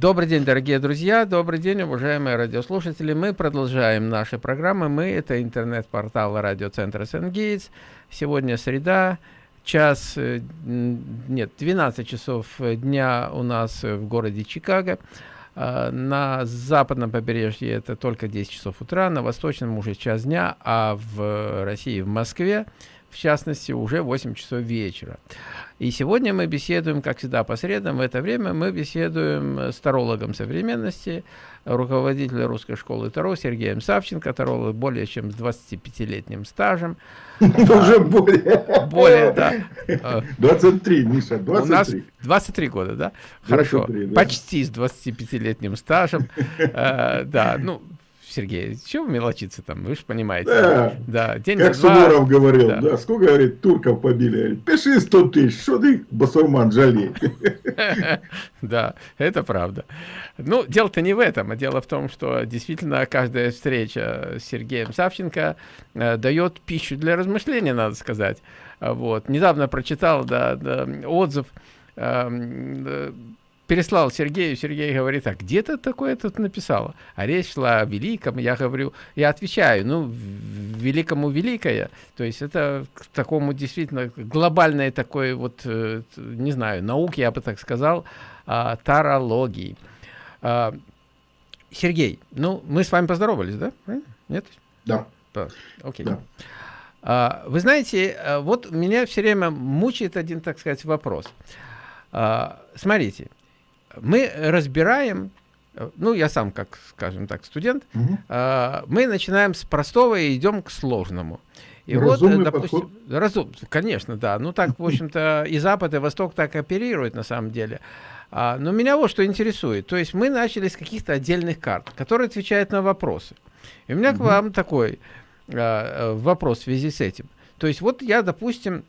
Добрый день, дорогие друзья, добрый день, уважаемые радиослушатели. Мы продолжаем наши программы. Мы – это интернет-портал радиоцентра Сенгейтс. Сегодня среда, час, э, нет, 12 часов дня у нас в городе Чикаго. А, на западном побережье это только 10 часов утра, на восточном уже час дня, а в России, в Москве, в частности, уже 8 часов вечера. И сегодня мы беседуем, как всегда, по средам. В это время мы беседуем с тарологом современности, руководителем русской школы Таро Сергеем Савченко, таролог более чем с 25-летним стажем. Уже более. Более, да. 23, Миша, 23. У нас 23 года, да? Хорошо. Почти с 25-летним стажем. Э, да, ну, Сергей, чего вы мелочиться там, вы же понимаете. Да, да день как Суворов говорил, да. да, сколько, говорит, турков побили, говорит, пиши 100 тысяч, что ты, басурман, жалей. Да, это правда. Ну, дело-то не в этом, а дело в том, что действительно каждая встреча с Сергеем Савченко э, дает пищу для размышления, надо сказать. Вот. Недавно прочитал да, да, отзыв э, переслал Сергею, Сергей говорит, а где ты такое тут написала? А речь шла о великом, я говорю, я отвечаю, ну, великому великое, то есть это к такому действительно глобальной такой вот, э, не знаю, науки, я бы так сказал, а, тарологии. А, Сергей, ну, мы с вами поздоровались, да? Нет? Да. Окей. Да. А, вы знаете, э, вот меня все время мучает один, так сказать, вопрос. Смотрите, мы разбираем, ну, я сам, как, скажем так, студент, угу. э, мы начинаем с простого и идем к сложному. И Разумный вот, допустим, подход. разум, конечно, да. Ну, так, в общем-то, и Запад, и Восток так оперируют, на самом деле. А, но меня вот что интересует. То есть мы начали с каких-то отдельных карт, которые отвечают на вопросы. И у меня угу. к вам такой а, вопрос в связи с этим. То есть вот я, допустим,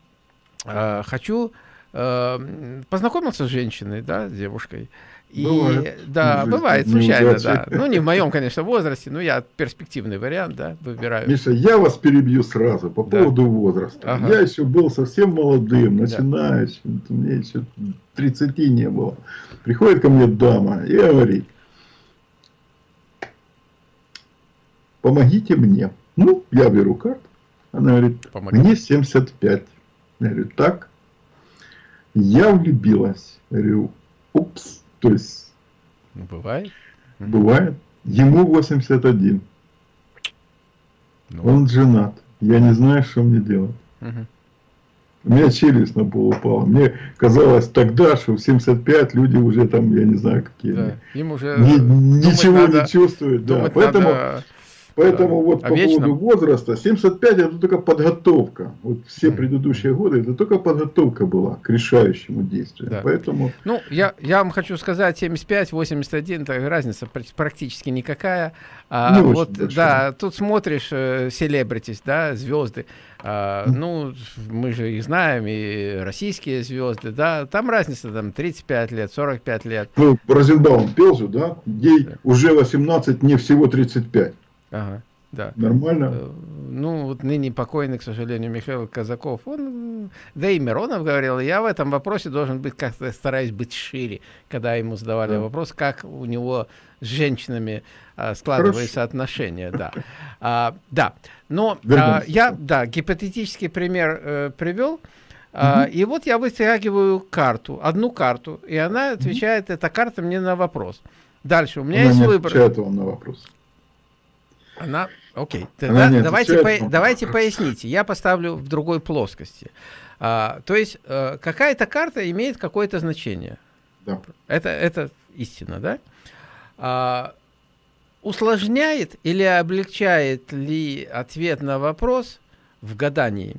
а, хочу Эм, познакомился с женщиной, да, с девушкой. И, бывает. Да, Жизнь бывает, случайно, да. Ну, не в моем, конечно, возрасте, но я перспективный вариант, да, выбираю. Миша, я вас перебью сразу по да. поводу возраста. Ага. Я еще был совсем молодым, начинающим, да. мне еще 30 не было. Приходит ко мне дама и говорит, помогите мне. Ну, я беру карту. Она говорит, Помогите. мне 75. Я говорю, так, я влюбилась. Говорю, упс. То есть... Ну, бывает. Бывает. Ему 81. Ну. Он женат. Я не знаю, что мне делать. Угу. У меня челюсть на пол упала. Мне казалось тогда, что в 75 люди уже там, я не знаю, какие. Да. Им уже Ни, ничего надо, не чувствуют. Да. Поэтому надо Поэтому вот по поводу возраста, 75 это только подготовка. Вот все предыдущие годы это только подготовка была к решающему действию. Да. Поэтому... Ну, я, я вам хочу сказать, 75, 81, так разница практически никакая. А, Не вот, да, тут смотришь селебритис, э, да, звезды. А, ну, мы же их знаем, и российские звезды, да, там разница, там, 35 лет, 45 лет. Ну, Розенбаум пел же, да, ей да. уже 18, не всего 35. Ага, да. Нормально? Э, ну, вот ныне покойный, к сожалению, Михаил Казаков, он, да и Миронов говорил, я в этом вопросе должен быть, как-то стараюсь быть шире, когда ему задавали да. вопрос, как у него с женщинами а, складываются Хорошо. отношения, да. А, да, но а, я, да, гипотетический пример э, привел, угу. а, и вот я вытягиваю карту, одну карту, и она отвечает, угу. эта карта мне на вопрос. Дальше, у меня она есть выбор. Отвечает вам на вопрос. Она, окей, Она давайте, по, давайте поясните. Я поставлю в другой плоскости. А, то есть а, какая-то карта имеет какое-то значение. Да. Это, это истина, да? А, усложняет или облегчает ли ответ на вопрос в гадании?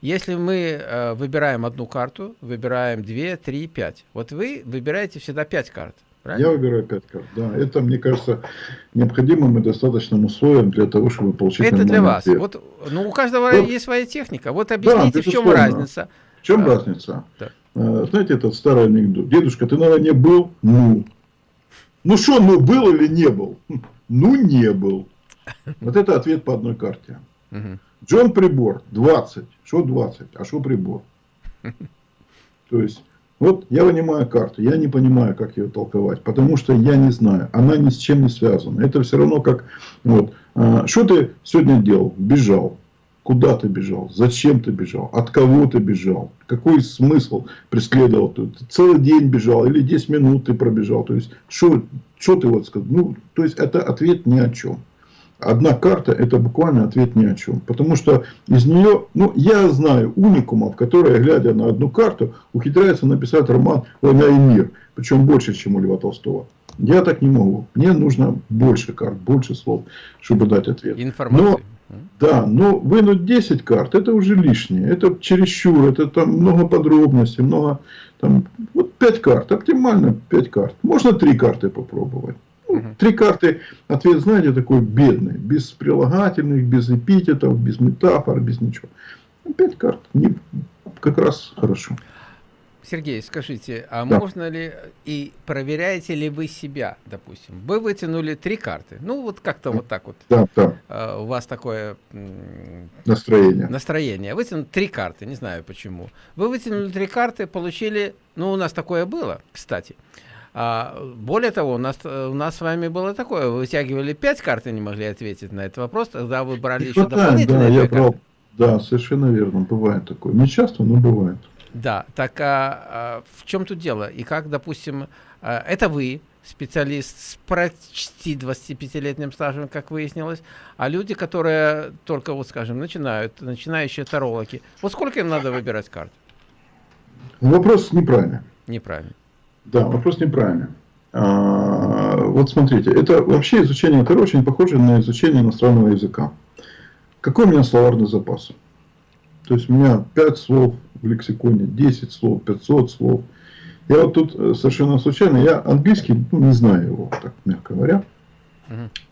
Если мы э, выбираем одну карту, выбираем 2, 3, 5. Вот вы выбираете всегда 5 карт. Правильно? Я выбираю 5 карт, да. Это, мне кажется, необходимым и достаточным условием для того, чтобы получить Это для вас. Вот, ну, у каждого вот, есть своя техника. Вот объясните, да, в чем разница. В чем а, разница? Да. А, знаете, этот старый анекдот. Дедушка, ты, наверное, был? Ну. Ну что, ну был или не был? Ну не был. Вот это ответ по одной карте. Джон Прибор, 20. Что 20? А что прибор? То есть, Вот я вынимаю карту, я не понимаю, как ее толковать, потому что я не знаю, она ни с чем не связана. Это все равно как, вот, а, что ты сегодня делал? Бежал. Куда ты бежал? Зачем ты бежал? От кого ты бежал? Какой смысл преследовал? Ты целый день бежал или 10 минут ты пробежал? То есть, что, что ты вот сказал? Ну, то есть, это ответ ни о чем одна карта это буквально ответ ни о чем. Потому что из нее, ну, я знаю уникумов, которые, глядя на одну карту, ухитряются написать роман «Война и мир». Причем больше, чем у Льва Толстого. Я так не могу. Мне нужно больше карт, больше слов, чтобы дать ответ. Информация. Но, да, но вынуть 10 карт, это уже лишнее. Это чересчур, это там много подробностей, много... Там, вот 5 карт, оптимально 5 карт. Можно 3 карты попробовать. Угу. Три карты, ответ, знаете, такой бедный, без прилагательных, без эпитетов, без метафор, без ничего. Пять карт, не, как раз хорошо. Сергей, скажите, а да. можно ли и проверяете ли вы себя, допустим? Вы вытянули три карты, ну вот как-то вот так вот. Да, да. Uh, у вас такое настроение. Настроение. Вытянули три карты, не знаю почему. Вы вытянули три карты, получили, ну у нас такое было, кстати. А, более того, у нас, у нас с вами было такое, вы вытягивали пять карт и не могли ответить на этот вопрос, тогда вы брали еще дополнительные да, я брал, да, совершенно верно, бывает такое. Не часто, но бывает. Да, так а, а в чем тут дело? И как, допустим, а, это вы, специалист с почти 25-летним стажем, как выяснилось, а люди, которые только, вот скажем, начинают, начинающие тарологи, вот сколько им надо выбирать карт? Вопрос неправильный. Неправильно. Да, вопрос неправильный. А, вот смотрите, это вообще изучение Таро очень похоже на изучение иностранного языка. Какой у меня словарный запас? То есть у меня 5 слов в лексиконе, 10 слов, 500 слов. Я вот тут э, совершенно случайно, я английский, ну, не знаю его, так мягко говоря.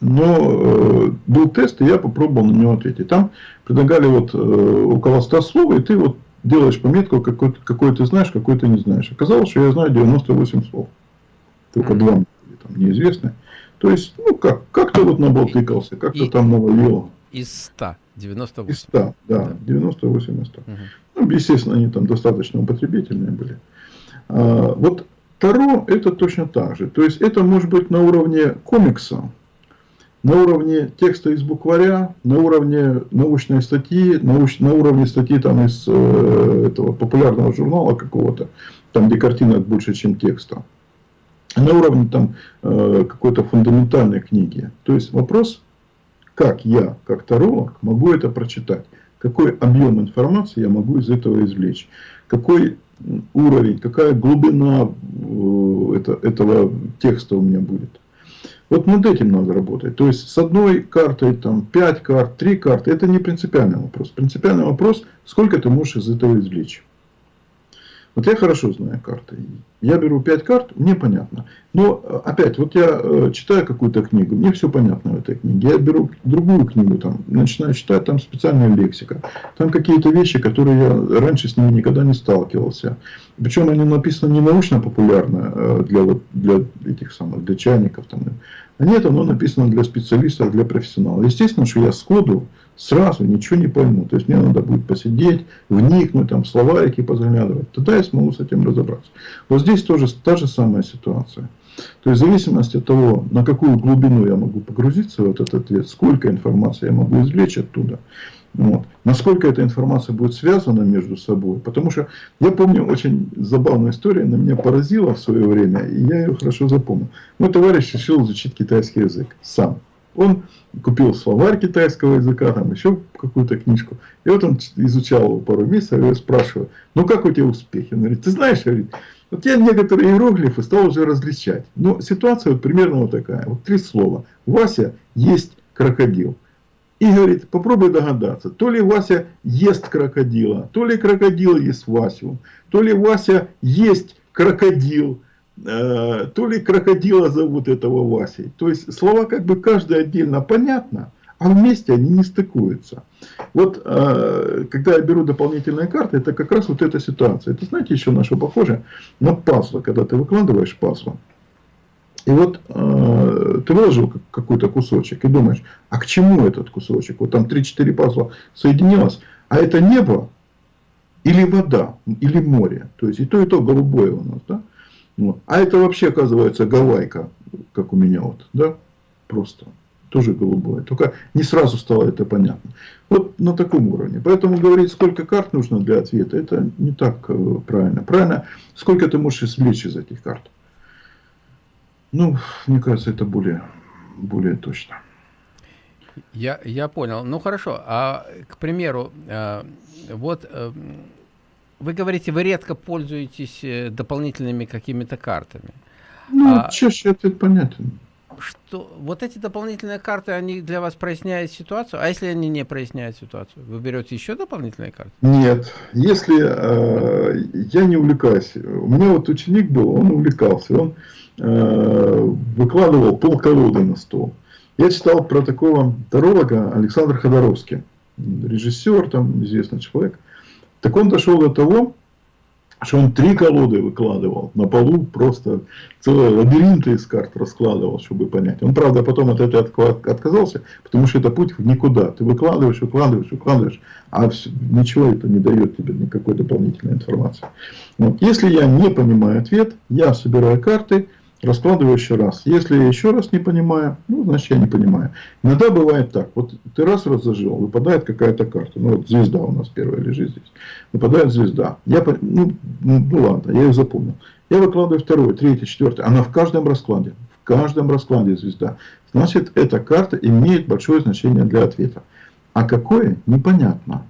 Но э, был тест, и я попробовал на него ответить. Там предлагали вот э, около 100 слов, и ты вот делаешь пометку, какой, какой ты знаешь, какой ты не знаешь. Оказалось, что я знаю 98 слов. Только два там неизвестны. То есть, ну как, как-то вот наболтыкался, как-то там навалил. Из 100, 98. Из 100, да, да. 98 из 100. Угу. Ну, естественно, они там достаточно употребительные были. А, вот Таро это точно так же. То есть, это может быть на уровне комикса, на уровне текста из букваря, на уровне научной статьи, науч, на уровне статьи там из э, этого популярного журнала какого-то, там где картинок больше, чем текста, на уровне там э, какой-то фундаментальной книги. То есть вопрос, как я, как таролог, могу это прочитать, какой объем информации я могу из этого извлечь, какой уровень, какая глубина э, это, этого текста у меня будет. Вот над этим надо работать. То есть, с одной картой, там, 5 карт, 3 карты, это не принципиальный вопрос. Принципиальный вопрос, сколько ты можешь из этого извлечь. Вот я хорошо знаю карты. Я беру 5 карт, мне понятно. Но опять, вот я э, читаю какую-то книгу, мне все понятно в этой книге. Я беру другую книгу, там, начинаю читать, там специальная лексика. Там какие-то вещи, которые я раньше с ними никогда не сталкивался. Причем они написаны не научно-популярно э, для, вот, для этих самых, для чайников. Там. А нет, оно написано для специалистов, для профессионалов. Естественно, что я сходу сразу ничего не пойму. То есть мне надо будет посидеть, вникнуть, там, словарики позаглядывать. Тогда я смогу с этим разобраться. Вот здесь тоже та же самая ситуация. То есть в зависимости от того, на какую глубину я могу погрузиться в этот ответ, сколько информации я могу извлечь оттуда, вот. Насколько эта информация будет связана между собой. Потому что я помню очень забавную историю, она меня поразила в свое время, и я ее хорошо запомнил. Мой товарищ решил изучить китайский язык сам. Он купил словарь китайского языка, там еще какую-то книжку. И вот он изучал пару месяцев, я спрашиваю, ну как у тебя успехи? Он говорит, ты знаешь, говорит, вот я некоторые иероглифы стал уже различать. Но ситуация вот примерно вот такая. Вот три слова. Вася есть крокодил. И говорит, попробуй догадаться, то ли Вася ест крокодила, то ли крокодил ест Васю, то ли Вася есть крокодил, то ли крокодила зовут этого Васей. То есть слова как бы каждый отдельно понятно, а вместе они не стыкуются. Вот э, когда я беру дополнительные карты, это как раз вот эта ситуация. Это знаете еще на что похоже? На пазлы, когда ты выкладываешь пазлы. И вот э, ты выложил какой-то кусочек и думаешь, а к чему этот кусочек? Вот там 3-4 пазла соединилось, а это небо, или вода, или море. То есть и то, и то голубое у нас. Да? А это вообще оказывается гавайка, как у меня вот. Да? Просто. Тоже голубое. Только не сразу стало это понятно. Вот на таком уровне. Поэтому говорить, сколько карт нужно для ответа, это не так э, правильно. Правильно, сколько ты можешь извлечь из этих карт. Ну, мне кажется, это более, более точно. Я, я понял. Ну хорошо. А, к примеру, э, вот э, вы говорите, вы редко пользуетесь э, дополнительными какими-то картами. Ну, а, чаще ответ понятен. Что вот эти дополнительные карты, они для вас проясняют ситуацию? А если они не проясняют ситуацию? Вы берете еще дополнительные карты? Нет. Если э, я не увлекаюсь. У меня вот ученик был, он увлекался. Он э, выкладывал пол колоды на стол. Я читал про такого таролога Александра Ходоровский. Режиссер, там известный человек. Так он дошел до того, что он три колоды выкладывал на полу, просто целые лабиринты из карт раскладывал, чтобы понять. Он, правда, потом от этого отказался, потому что это путь в никуда. Ты выкладываешь, выкладываешь, выкладываешь, а все, ничего это не дает тебе никакой дополнительной информации. Вот. Если я не понимаю ответ, я собираю карты, раскладываю еще раз. Если я еще раз не понимаю, ну, значит, я не понимаю. Иногда бывает так. Вот ты раз разложил, выпадает какая-то карта. Ну, вот звезда у нас первая лежит здесь. Выпадает звезда. Я, ну, ну, ну ладно, я ее запомнил. Я выкладываю второй, третий, четвертый. Она в каждом раскладе. В каждом раскладе звезда. Значит, эта карта имеет большое значение для ответа. А какое? Непонятно.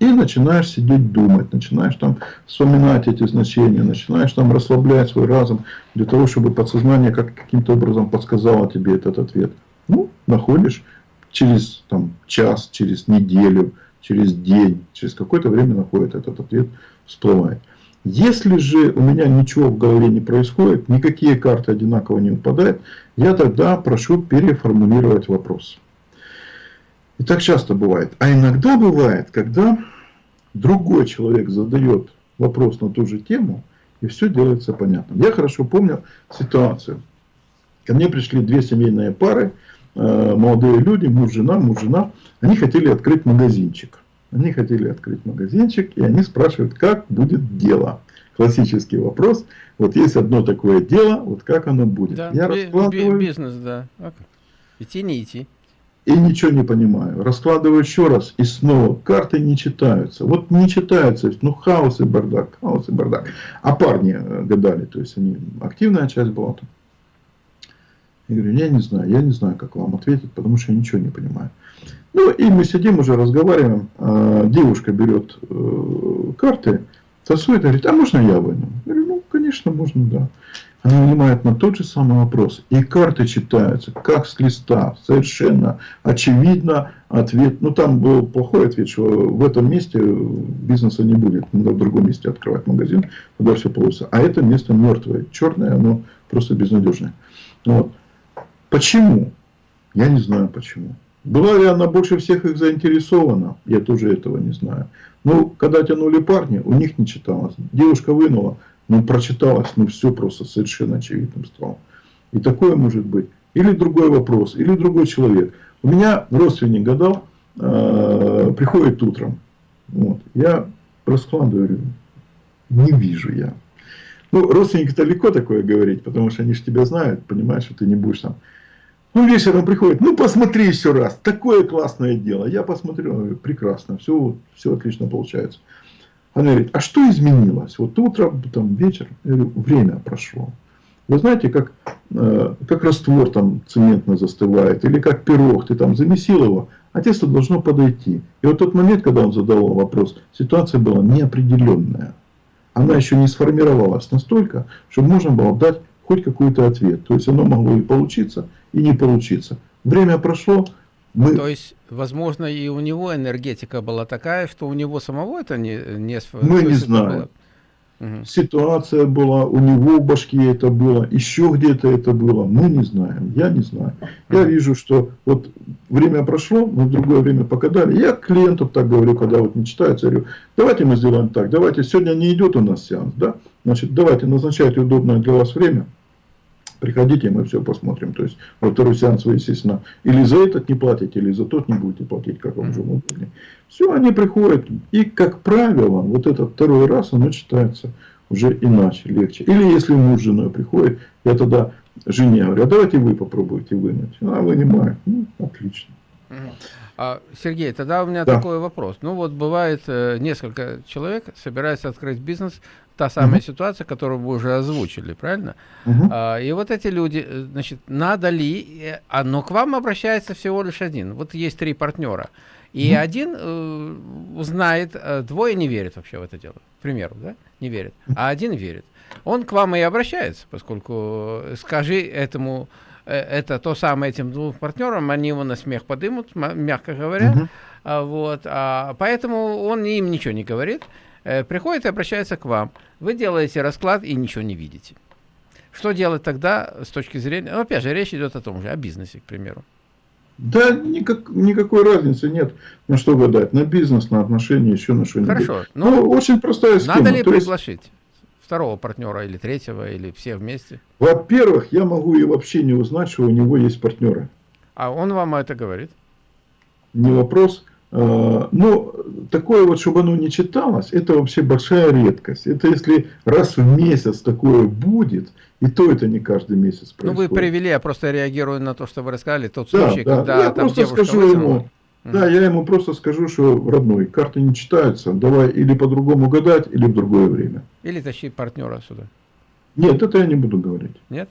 И начинаешь сидеть думать, начинаешь там вспоминать эти значения, начинаешь там расслаблять свой разум для того, чтобы подсознание как, каким-то образом подсказало тебе этот ответ. Ну, находишь через там, час, через неделю, через день, через какое-то время находит этот ответ, всплывает. Если же у меня ничего в голове не происходит, никакие карты одинаково не выпадают, я тогда прошу переформулировать вопрос. И так часто бывает. А иногда бывает, когда другой человек задает вопрос на ту же тему, и все делается понятным. Я хорошо помню ситуацию. Ко мне пришли две семейные пары, э, молодые люди, муж, жена, муж, жена. Они хотели открыть магазинчик. Они хотели открыть магазинчик, и они спрашивают, как будет дело. Классический вопрос. Вот есть одно такое дело, вот как оно будет. Да, Я раскладываю... Бизнес, да. Идти, не идти и ничего не понимаю. Раскладываю еще раз, и снова карты не читаются. Вот не читаются, ну хаос и бардак, хаос и бардак. А парни э, гадали, то есть они, активная часть была там. Я говорю, я не знаю, я не знаю, как вам ответить, потому что я ничего не понимаю. Ну, и мы сидим уже, разговариваем, а девушка берет э, карты, тасует, говорит, а можно я выну? Я говорю, ну, конечно, можно, да. Она вынимает на тот же самый вопрос. И карты читаются, как с листа. Совершенно очевидно ответ. Ну, там был плохой ответ, что в этом месте бизнеса не будет. Надо в другом месте открывать магазин, туда все получится. А это место мертвое. Черное, оно просто безнадежное. Вот. Почему? Я не знаю почему. Была ли она больше всех их заинтересована? Я тоже этого не знаю. Ну, когда тянули парни, у них не читалось. Девушка вынула, ну, прочиталось, ну, все просто совершенно очевидным стало. И такое может быть. Или другой вопрос, или другой человек. У меня родственник гадал, э, приходит утром. Вот, я раскладываю, не вижу я. Ну, родственники далеко такое говорить, потому что они же тебя знают, понимаешь, что ты не будешь там. Ну, вечером приходит, ну, посмотри еще раз, такое классное дело. Я посмотрю, прекрасно, все, все отлично получается. Она говорит, а что изменилось? Вот утро, там, вечер, говорю, время прошло. Вы знаете, как, э, как раствор там цементно застывает, или как пирог, ты там замесил его, а тесто должно подойти. И вот тот момент, когда он задавал вопрос, ситуация была неопределенная. Она еще не сформировалась настолько, чтобы можно было дать хоть какой-то ответ. То есть оно могло и получиться, и не получиться. Время прошло, мы... То есть, возможно, и у него энергетика была такая, что у него самого это не... не Мы не знаем. Угу. Ситуация была, у него в башке это было, еще где-то это было, мы не знаем, я не знаю. Я вижу, что вот время прошло, мы в другое время покадали. Я клиенту так говорю, когда вот не читается, говорю, давайте мы сделаем так, давайте, сегодня не идет у нас сеанс, да, значит, давайте назначайте удобное для вас время, Приходите, мы все посмотрим. То есть, во второй сеанс вы, естественно, или за этот не платите, или за тот не будете платить, как вам уже удобнее. Все, они приходят. И, как правило, вот этот второй раз, оно читается уже иначе, легче. Или если муж с женой приходит, я тогда жене говорю, а давайте вы попробуйте вынуть. А вынимает. Ну, отлично. А, Сергей, тогда у меня да. такой вопрос. Ну вот бывает э, несколько человек собирается открыть бизнес, та самая uh ситуация, которую вы уже озвучили, правильно? А, и вот эти люди, э, значит, надо ли, э, а, но к вам обращается всего лишь один. Вот есть три партнера. И uh один э, знает, э, двое не верят вообще в это дело, к примеру, да, не верят, а один верит. Он к вам и обращается, поскольку скажи этому это то самое этим двум партнерам, они его на смех подымут, мягко говоря. Угу. А, вот, а, поэтому он им ничего не говорит, э, приходит и обращается к вам. Вы делаете расклад и ничего не видите. Что делать тогда с точки зрения, ну, опять же, речь идет о том же, о бизнесе, к примеру. Да, никак, никакой разницы нет, на что гадать, на бизнес, на отношения, еще на что-нибудь. Хорошо. Ну, ну, очень простая схема. Надо ли То приглашить? Есть второго партнера или третьего, или все вместе? Во-первых, я могу и вообще не узнать, что у него есть партнеры. А он вам это говорит? Не вопрос. А, но такое вот, чтобы оно не читалось, это вообще большая редкость. Это если раз в месяц такое будет, и то это не каждый месяц происходит. Ну вы привели, я просто реагирую на то, что вы рассказали, тот случай, да, когда я там просто скажу ему, да, я ему просто скажу, что родной, карты не читаются, давай или по-другому гадать, или в другое время. Или тащи партнера сюда. Нет, это я не буду говорить. Нет?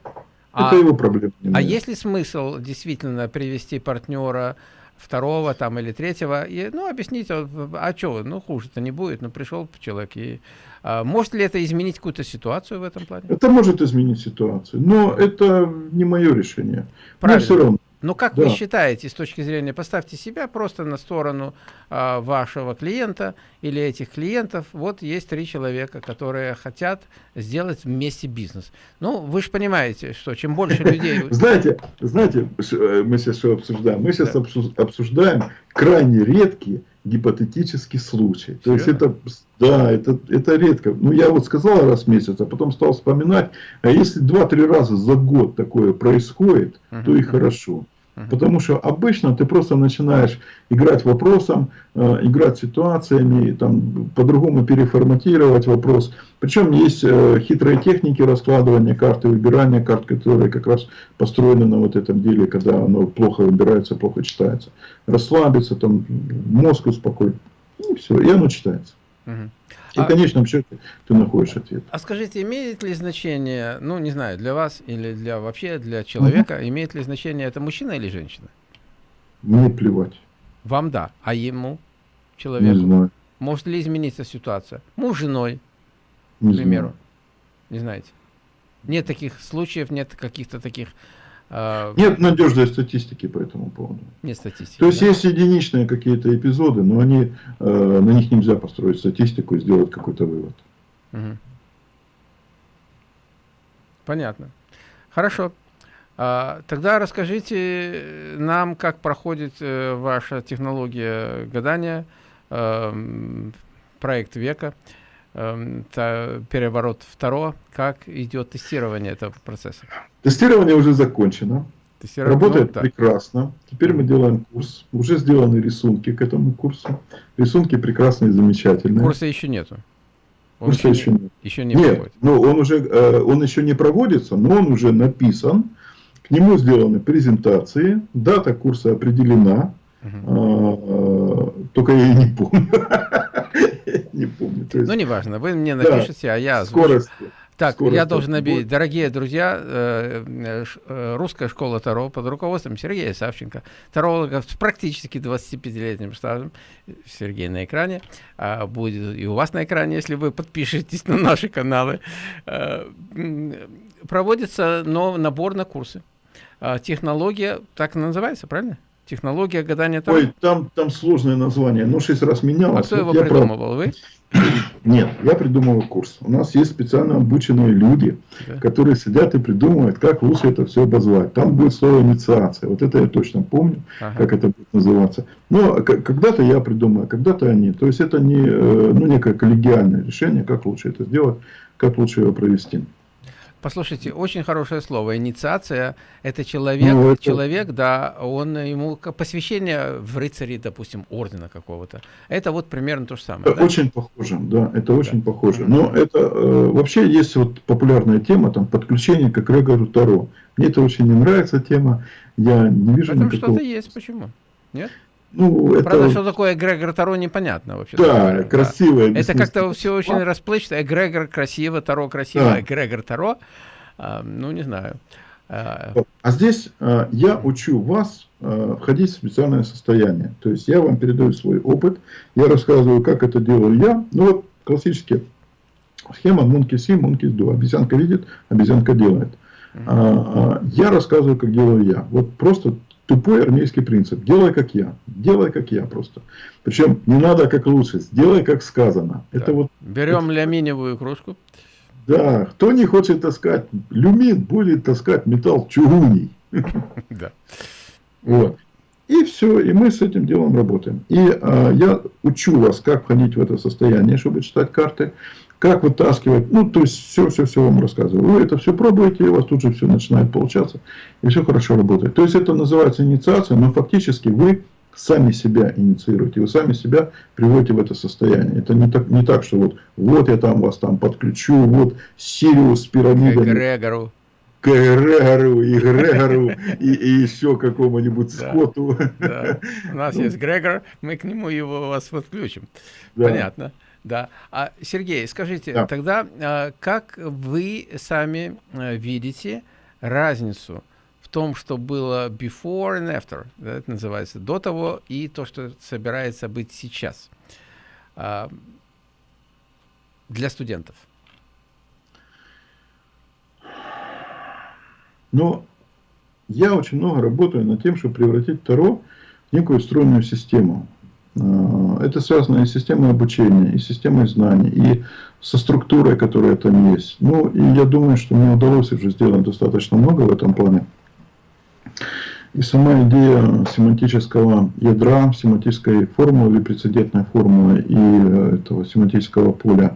Это а, его проблема. А есть ли смысл действительно привести партнера второго там или третьего, и, ну, объяснить, а, а что, ну, хуже-то не будет, ну, пришел человек, и а, может ли это изменить какую-то ситуацию в этом плане? Это может изменить ситуацию, но это не мое решение. Правильно. Мне все равно. Но как да. вы считаете, с точки зрения, поставьте себя просто на сторону а, вашего клиента или этих клиентов, вот есть три человека, которые хотят сделать вместе бизнес. Ну, вы же понимаете, что чем больше людей... Знаете, знаете, э, мы сейчас что обсуждаем? Мы сейчас обсуждаем крайне редкие гипотетический случай. То есть это, да, это, это редко. Ну, я вот сказал раз в месяц, а потом стал вспоминать, а если два-три раза за год такое происходит, uh -huh. то и хорошо. Потому что обычно ты просто начинаешь играть вопросом, э, играть ситуациями, там, по-другому переформатировать вопрос. Причем есть э, хитрые техники раскладывания карты, выбирания карт, которые как раз построены на вот этом деле, когда оно плохо выбирается, плохо читается. Расслабиться, там, мозг успокоить, и все, и оно читается. И в конечном счете ты находишь ответ. А скажите, имеет ли значение, ну не знаю, для вас или для вообще для человека, угу. имеет ли значение это мужчина или женщина? Мне плевать. Вам да, а ему, человеку? Не знаю. Может ли измениться ситуация? Муж с женой, не к примеру. Знаю. Не знаете? Нет таких случаев, нет каких-то таких а, Нет надежной статистики по этому поводу. Нет статистики. То есть да? есть единичные какие-то эпизоды, но они, э, на них нельзя построить статистику и сделать какой-то вывод. Угу. Понятно. Хорошо. А, тогда расскажите нам, как проходит э, ваша технология гадания, э, проект века. Эм, переворот второго, как идет тестирование этого процесса? Тестирование уже закончено. Тестирование, Работает ну, прекрасно. Теперь мы делаем курс. Уже сделаны рисунки к этому курсу. Рисунки прекрасные, замечательные. Курса еще нету. Он Курса еще, еще нет. Еще не нет, но он уже э, он еще не проводится, но он уже написан. К нему сделаны презентации. Дата курса определена. Угу. только я не помню. есть... Ну, неважно, вы мне напишите, да, а я Скорость. Так, Скорость я должен объявить. Дорогие друзья, э, э, русская школа Таро под руководством Сергея Савченко, таролога с практически 25-летним стажем, Сергей на экране, а будет и у вас на экране, если вы подпишетесь на наши каналы, э, проводится набор на курсы. А, технология, так называется, правильно? Технология гадания Таро? Ой, там, там сложное название, но шесть раз менялось. А кто его придумывал, прав... вы? Нет, я придумывал курс. У нас есть специально обученные люди, да. которые сидят и придумывают, как лучше это все обозвать. Там будет слово инициация. Вот это я точно помню, ага. как это будет называться. Но когда-то я придумаю, когда-то они. То есть это не э, ну, некое коллегиальное решение, как лучше это сделать, как лучше его провести. Послушайте, очень хорошее слово. Инициация – это человек, ну, это... человек, да, он ему посвящение в рыцари, допустим, ордена какого-то. Это вот примерно то же самое. Это да? очень похоже, да, это очень да. похоже. Но это э, вообще есть вот популярная тема, там, подключение к эгрегору Таро. Мне это очень не нравится тема. Я не вижу Потому никакого... что-то есть, почему? Нет? Ну, это... Правда, что такое эгрегор Таро, непонятно вообще. Да. Да. Это как-то все очень расплывчато. Эгрегор красиво, Таро красиво, да. эгрегор Таро, а, ну, не знаю. А, а здесь а, я учу вас а, входить в специальное состояние. То есть я вам передаю свой опыт, я рассказываю, как это делаю я. Ну вот классически схема Monkey See, Monkey Do. Обезьянка видит, обезьянка делает. Uh -huh. Я рассказываю, как делаю я. Вот просто Тупой армейский принцип. Делай как я. Делай как я просто. Причем не надо как лучше. Сделай как сказано. Да. Это вот, Берем это... ляминевую кружку. Да. Кто не хочет таскать люмин, будет таскать металл чугуний. Да. Вот. И все, и мы с этим делом работаем. И а, я учу вас, как входить в это состояние, чтобы читать карты как вытаскивать, ну, то есть, все-все-все вам рассказываю. Вы это все пробуете, у вас тут же все начинает получаться, и все хорошо работает. То есть, это называется инициация, но фактически вы сами себя инициируете, вы сами себя приводите в это состояние. Это не так, не так что вот, вот я там вас там подключу, вот Сириус с пирамидами. К эгрегору. К эгрегору, и Грегору, и, и еще какому-нибудь да, скоту. Да. У нас есть Грегор, мы к нему его вас подключим. Да. Понятно. Да. А, Сергей, скажите, да. тогда а, как вы сами а, видите разницу в том, что было before and after, да, это называется, до того и то, что собирается быть сейчас а, для студентов? Ну, я очень много работаю над тем, чтобы превратить Таро в некую стройную систему. А, это связано и с системой обучения, и с системой знаний, и со структурой, которая там есть. Ну, и я думаю, что мне удалось уже сделать достаточно много в этом плане. И сама идея семантического ядра, семантической формулы прецедентной формулы и э, этого семантического поля,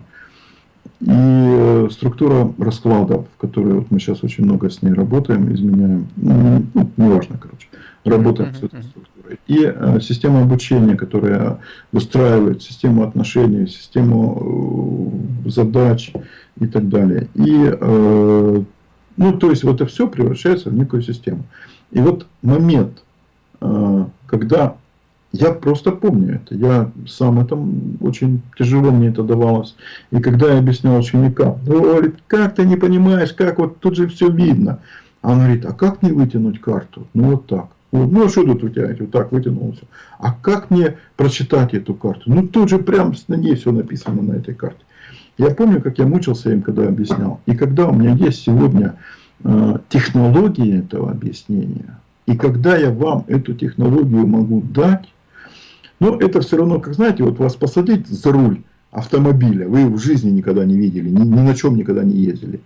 и э, структура раскладов, в которой вот мы сейчас очень много с ней работаем, изменяем, ну, ну неважно, короче, работаем с этой структурой и э, система обучения, которая выстраивает систему отношений, систему э, задач и так далее. И, э, ну, то есть, вот это все превращается в некую систему. И вот момент, когда я просто помню это. Я сам это очень тяжело мне это давалось. И когда я объяснял ученикам, ну, говорит, как ты не понимаешь, как вот тут же все видно. А он говорит, а как не вытянуть карту? Ну вот так. Ну, а что тут тебя? Вот так вытянулся. А как мне прочитать эту карту? Ну, тут же прям на ней все написано на этой карте. Я помню, как я мучился им, когда объяснял. И когда у меня есть сегодня э, технология этого объяснения, и когда я вам эту технологию могу дать, но это все равно, как знаете, вот вас посадить за руль автомобиля, вы в жизни никогда не видели, ни, ни на чем никогда не ездили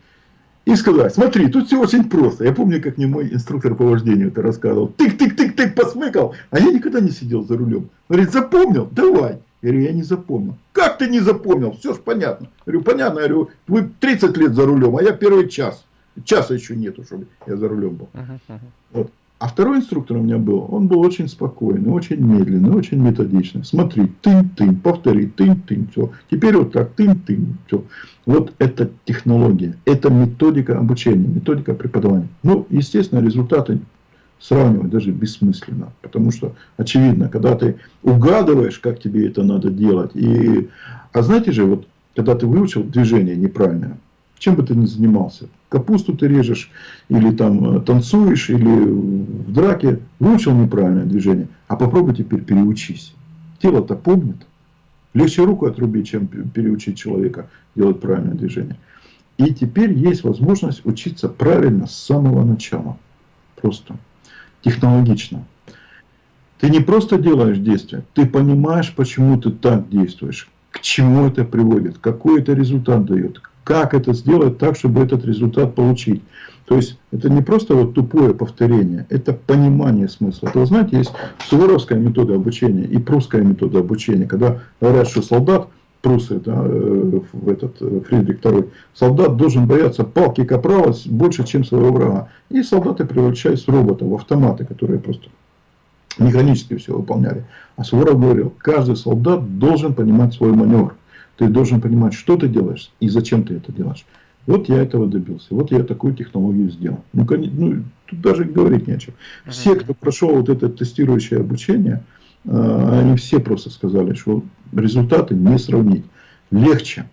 и сказать, смотри, тут все очень просто. Я помню, как мне мой инструктор по вождению это рассказывал. Тык-тык-тык-тык, посмыкал. А я никогда не сидел за рулем. Говорит, запомнил? Давай. Я говорю, я не запомнил. Как ты не запомнил? Все ж понятно. Я говорю, понятно. Я говорю, вы 30 лет за рулем, а я первый час. Часа еще нету, чтобы я за рулем был. Uh -huh, uh -huh. Вот. А второй инструктор у меня был, он был очень спокойный, очень медленный, очень методичный. Смотри, тынь-тынь, повтори, тынь-тынь, все. Теперь вот так, тынь-тынь, все. Вот это технология, это методика обучения, методика преподавания. Ну, естественно, результаты сравнивать даже бессмысленно. Потому что, очевидно, когда ты угадываешь, как тебе это надо делать. И... А знаете же, вот когда ты выучил движение неправильное, чем бы ты ни занимался, капусту ты режешь, или там э, танцуешь, или в драке, выучил неправильное движение, а попробуй теперь переучись. Тело-то помнит. Легче руку отрубить, чем переучить человека делать правильное движение. И теперь есть возможность учиться правильно с самого начала. Просто. Технологично. Ты не просто делаешь действие, ты понимаешь, почему ты так действуешь, к чему это приводит, какой это результат дает, как это сделать так, чтобы этот результат получить. То есть, это не просто вот тупое повторение, это понимание смысла. Это, вы знаете, есть суворовская метода обучения и прусская метода обучения, когда говорят, что солдат трусы, да, э, в этот э, Фридрих II. Солдат должен бояться палки капрала больше, чем своего врага. И солдаты превращаются в роботов, в автоматы, которые просто механически все выполняли. А Суворов говорил, каждый солдат должен понимать свой маневр. Ты должен понимать, что ты делаешь и зачем ты это делаешь. Вот я этого добился. Вот я такую технологию сделал. Ну, ну тут даже говорить не о чем. Все, кто прошел вот это тестирующее обучение, а, они все просто сказали, что результаты не сравнить. Легче.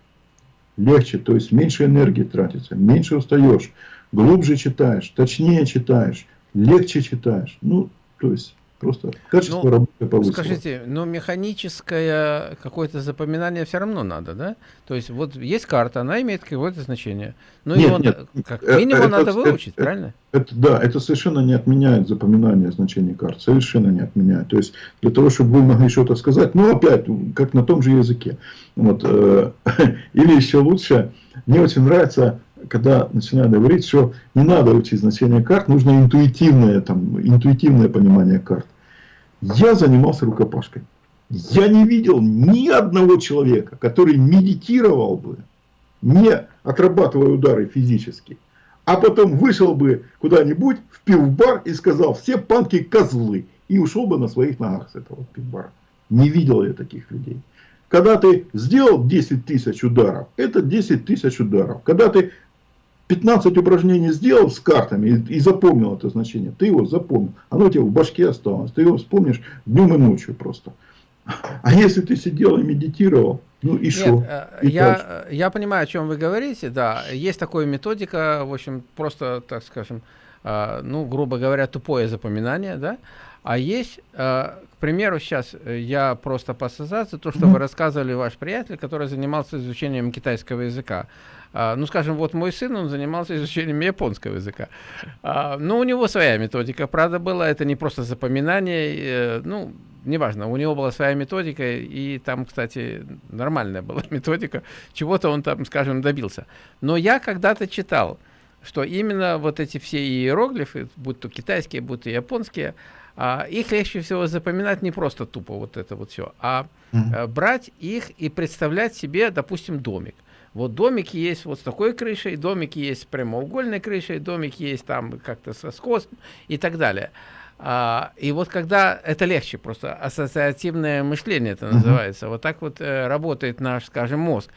Легче, то есть меньше энергии тратится, меньше устаешь, глубже читаешь, точнее читаешь, легче читаешь. Ну, то есть Просто качество ну, работы повысилось. Скажите, но механическое какое-то запоминание все равно надо, да? То есть вот есть карта, она имеет какое-то значение. Но нет, его нет, как э, минимум это, надо выучить, это, правильно? Это, да, это совершенно не отменяет запоминание значений карт. Совершенно не отменяет. То есть для того, чтобы вы могли что-то сказать, ну опять, как на том же языке. Вот, э, или еще лучше, мне очень нравится когда начинаю говорить, что не надо учить значение карт, нужно интуитивное, там, интуитивное понимание карт. Я занимался рукопашкой. Я не видел ни одного человека, который медитировал бы, не отрабатывая удары физически, а потом вышел бы куда-нибудь в пивбар и сказал, все панки козлы, и ушел бы на своих ногах с этого пивбара. Не видел я таких людей. Когда ты сделал 10 тысяч ударов, это 10 тысяч ударов. Когда ты 15 упражнений сделал с картами и, и запомнил это значение, ты его запомнил. Оно у тебя в башке осталось. Ты его вспомнишь днем и ночью просто. А если ты сидел и медитировал, ну и что? Э, я, я понимаю, о чем вы говорите, да. Есть такая методика, в общем, просто, так скажем, э, ну, грубо говоря, тупое запоминание, да. А есть, э, к примеру, сейчас я просто по ассоциации, то, что вы рассказывали ваш приятель, который занимался изучением китайского языка. А, ну, скажем, вот мой сын, он занимался изучением японского языка. А, ну, у него своя методика, правда, была. Это не просто запоминание, э, ну, неважно, у него была своя методика, и там, кстати, нормальная была методика, чего-то он там, скажем, добился. Но я когда-то читал, что именно вот эти все иероглифы, будь то китайские, будь то японские, а, их легче всего запоминать не просто тупо вот это вот все, а mm -hmm. брать их и представлять себе, допустим, домик. Вот домики есть вот с такой крышей, домики есть с прямоугольной крышей, домики есть там как-то со скосом и так далее. А, и вот когда это легче, просто ассоциативное мышление это называется, uh -huh. вот так вот э, работает наш, скажем, мозг.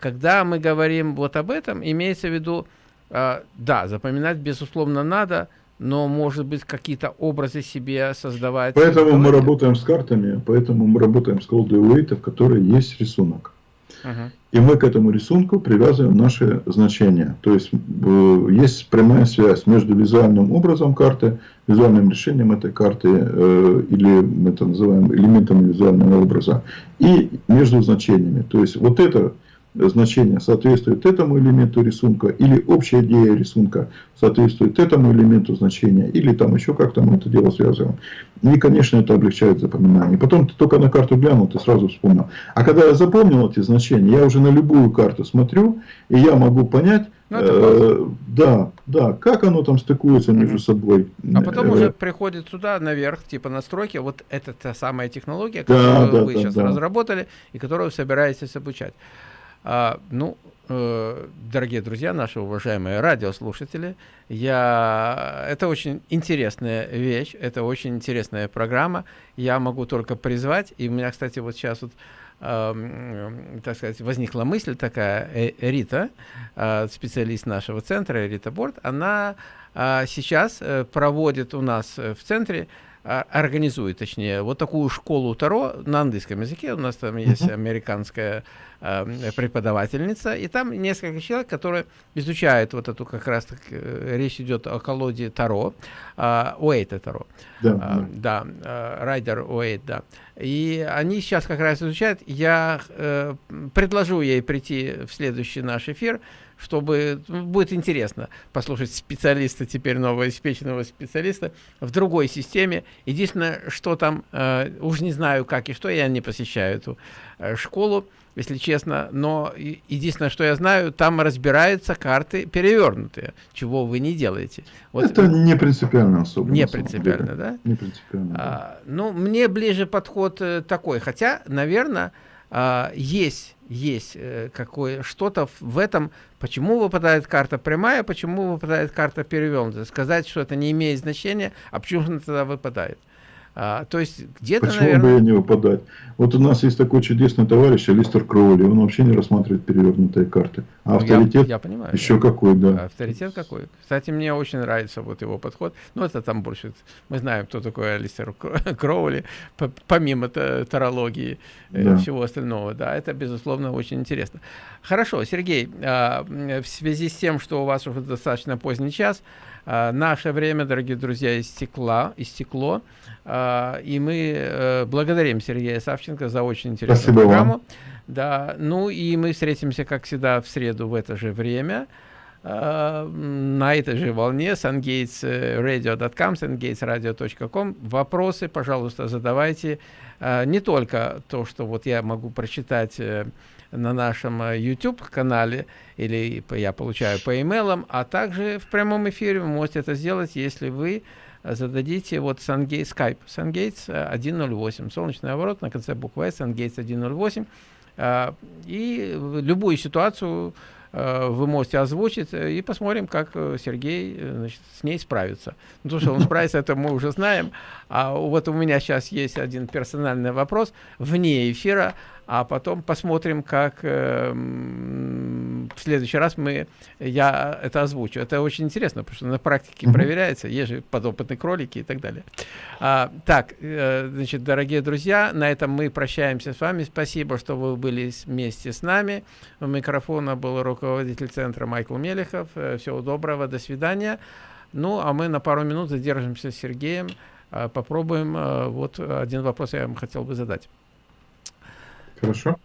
Когда мы говорим вот об этом, имеется в виду, э, да, запоминать безусловно надо, но может быть какие-то образы себе создавать. Поэтому мы работаем с картами, поэтому мы работаем с колдой Уэйта, в которой есть рисунок. И мы к этому рисунку привязываем наши значения. То есть э, есть прямая связь между визуальным образом карты, визуальным решением этой карты, э, или мы это называем элементами визуального образа, и между значениями. То есть вот это значение соответствует этому элементу рисунка, или общая идея рисунка соответствует этому элементу значения, или там еще как-то мы это дело связываем. И, конечно, это облегчает запоминание. Потом ты только на карту глянул, ты сразу вспомнил. А когда я запомнил эти значения, я уже на любую карту смотрю, и я могу понять, ну, э, да, да, как оно там стыкуется mm -hmm. между собой. А потом э, уже приходит сюда наверх, типа настройки, вот это та самая технология, которую да, вы да, сейчас да. разработали и которую вы собираетесь обучать. А, ну, э, дорогие друзья, наши уважаемые радиослушатели, я... это очень интересная вещь, это очень интересная программа. Я могу только призвать, и у меня, кстати, вот сейчас вот э, так сказать, возникла мысль такая, э, Рита, э, специалист нашего центра, Рита Борт, она э, сейчас э, проводит у нас в центре организует, точнее, вот такую школу Таро на английском языке. У нас там есть американская э, преподавательница, и там несколько человек, которые изучают вот эту как раз так, э, речь идет о колоде Таро, э, Уэйта Таро. Да, э, да э, Райдер Уэйт, да. И они сейчас как раз изучают. Я э, предложу ей прийти в следующий наш эфир, чтобы ну, будет интересно послушать специалиста, теперь новоиспеченного специалиста в другой системе. Единственное, что там, э, уж не знаю как и что, я не посещаю эту э, школу, если честно, но единственное, что я знаю, там разбираются карты перевернутые, чего вы не делаете. Вот, Это не принципиально особо. Не принципиально, да? Не принципиально. А, Ну, мне ближе подход э, такой, хотя, наверное, а, есть, есть э, какое что-то в этом, почему выпадает карта прямая, почему выпадает карта перевернутая. Сказать, что это не имеет значения, а почему она тогда выпадает. А, то есть где-то, Почему наверное... бы не выпадать? Вот у нас есть такой чудесный товарищ Алистер Кроули, он вообще не рассматривает перевернутые карты. А ну, авторитет я, я понимаю, еще да. какой, да. Авторитет какой. Кстати, мне очень нравится вот его подход. Ну, это там больше, мы знаем, кто такой Алистер Кроули, помимо тарологии и да. всего остального. Да, это, безусловно, очень интересно. Хорошо, Сергей, а, в связи с тем, что у вас уже достаточно поздний час, а, наше время, дорогие друзья, истекло, истекло. А, и мы э, благодарим Сергея Савченко за очень интересную Спасибо программу. Вам. Да, ну и мы встретимся, как всегда, в среду в это же время а, на этой же волне sungatesradio.com, sungatesradio.com. Вопросы, пожалуйста, задавайте. Не только то, что вот я могу прочитать э, на нашем э, YouTube-канале, или я получаю по имейлам, а также в прямом эфире вы можете это сделать, если вы зададите вот SunGate Skype. SunGates 108, солнечный оборот на конце буквы S, SunGates 108. И любую ситуацию Э, вы можете озвучить, э, и посмотрим, как э, Сергей значит, с ней справится. Ну, то, что он справится, это мы уже знаем. А вот у меня сейчас есть один персональный вопрос вне эфира, а потом посмотрим, как э, в следующий раз мы, я это озвучу. Это очень интересно, потому что на практике mm -hmm. проверяется, есть же подопытные кролики и так далее. А, так, э, значит, дорогие друзья, на этом мы прощаемся с вами. Спасибо, что вы были вместе с нами. У микрофона был руководитель центра Майкл Мелехов. Э, всего доброго, до свидания. Ну, а мы на пару минут задержимся с Сергеем. Э, попробуем, э, вот один вопрос я вам хотел бы задать хорошо.